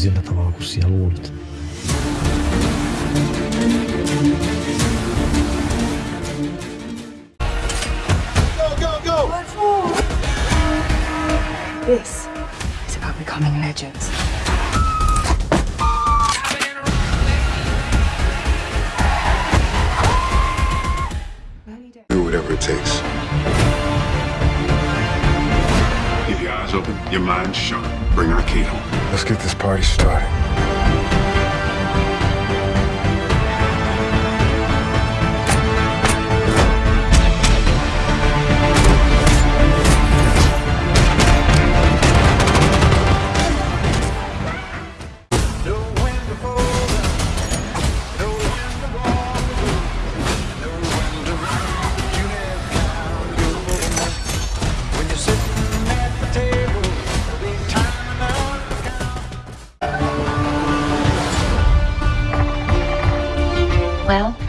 azienda trovava così all'ultimo. This is about becoming legends. Do whatever it takes. Eyes open, your mind sharp. Bring our Kate home. Let's get this party started.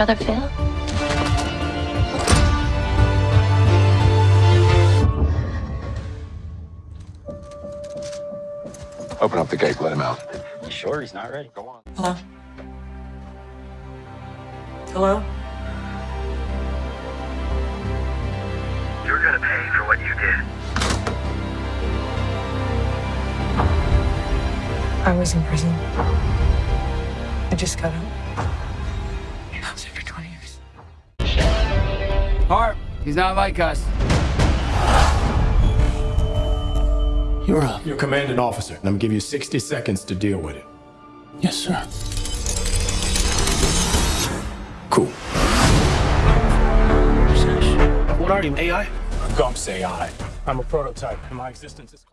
Brother Phil? Open up the gate, let him out. You sure he's not ready? Go on. Hello? Hello? You're gonna pay for what you did. I was in prison. I just got out. Harp, he's not like us. You're up. You're commanding officer, and I'm gonna give you 60 seconds to deal with it. Yes, sir. Cool. What are you, AI? Gump's AI. I'm a prototype, and my existence is.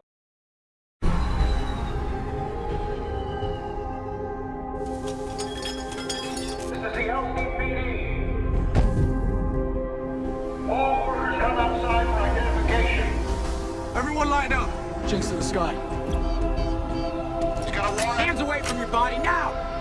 Away from your body now!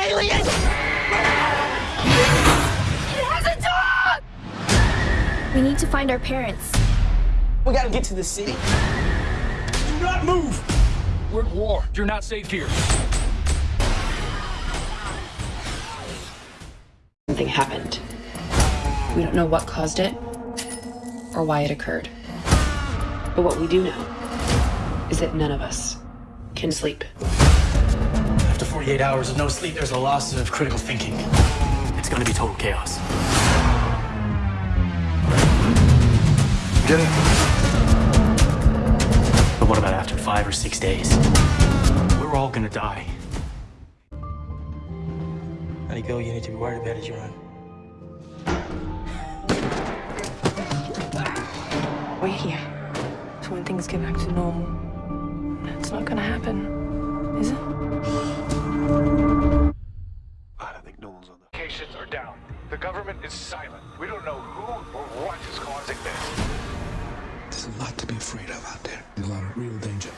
Alien? It has a dog! We need to find our parents. We gotta get to the city. Do not move! We're at war. You're not safe here. Something happened. We don't know what caused it or why it occurred. But what we do know is that none of us can sleep. After 48 hours of no sleep, there's a loss of critical thinking. It's gonna be total chaos. Get it? But what about after five or six days? We're all gonna die. Any girl you need to be worried about is your own. We're here. So when things get back to normal, that's not gonna happen, is it? A lot to be afraid of out there. There's a lot of real danger.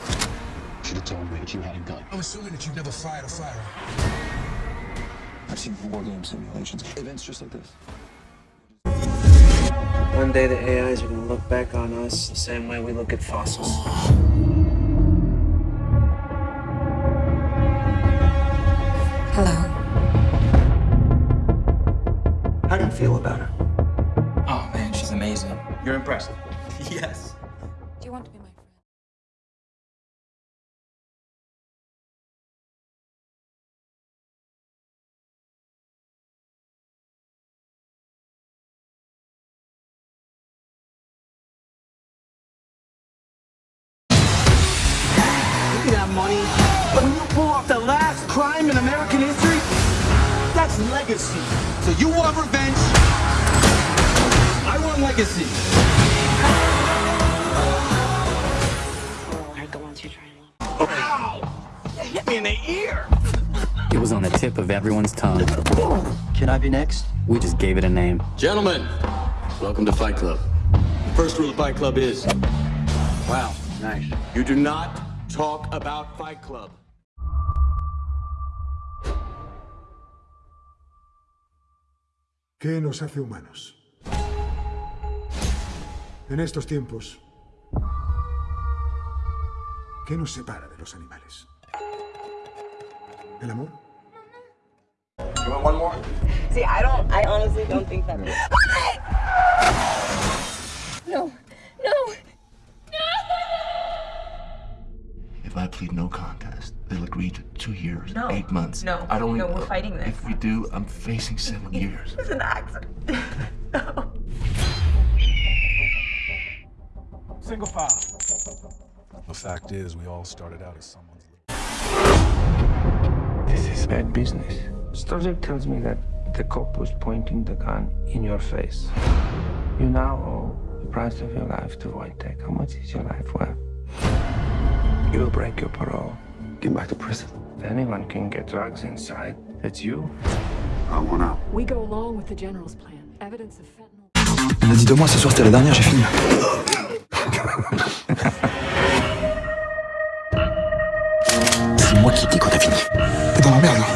Should have told me that you had a gun. I'm assuming that you've never fired a firearm. I've seen war game simulations. Events just like this. One day the AIs are gonna look back on us the same way we look at fossils. Hello. How do you feel about her? Oh man, she's amazing. You're impressed? yes. Do you want to be my friend? Look at that money. When you pull off the last crime in American history, that's legacy. So you want revenge? I want legacy. In the ear. It was on the tip of everyone's tongue. Can I be next? We just gave it a name. Gentlemen, welcome to Fight Club. The first rule of Fight Club is Wow, nice. you do not talk about Fight Club. ¿Qué nos hace humanos? En estos tiempos, ¿qué nos separa de los animales? ¿El amor? You want one more? See, I don't, I honestly don't think that. No, no. no! If I plead no contest, they'll agree to two years, No. eight months. No. I don't. No, we're fighting this. If we do, I'm facing seven years. It's an accident. Single file. The fact is, we all started out as someone's. This is bad business. Stozic tells me that the cop was pointing the gun in your face. You now owe the price of your life to Wojtek. How much is your life worth? You'll break your parole. Get back to prison. If anyone can get drugs inside, it's you. I want out. We go along with the general's plan. Evidence of fentanyl. On a dit de moi ce soir, c'était la dernière, j'ai fini. ダメやな。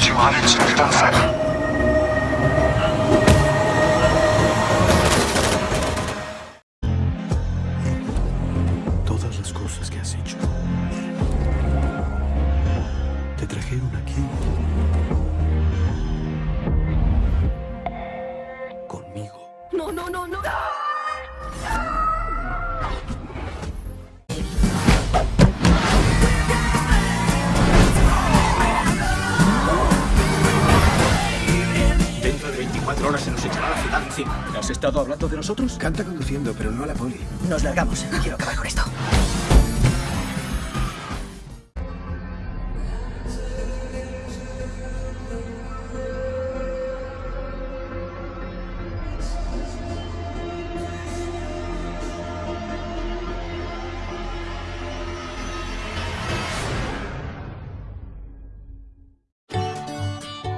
18の下の de 24 horas se nos echará la ciudad encima. ¿Has estado hablando de nosotros? Canta conduciendo, pero no a la poli. Nos largamos. Quiero acabar con esto.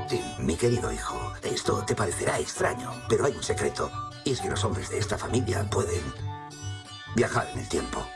Sí, mi querido hijo, esto te parecerá extraño, pero hay un secreto. Y es que los hombres de esta familia pueden viajar en el tiempo.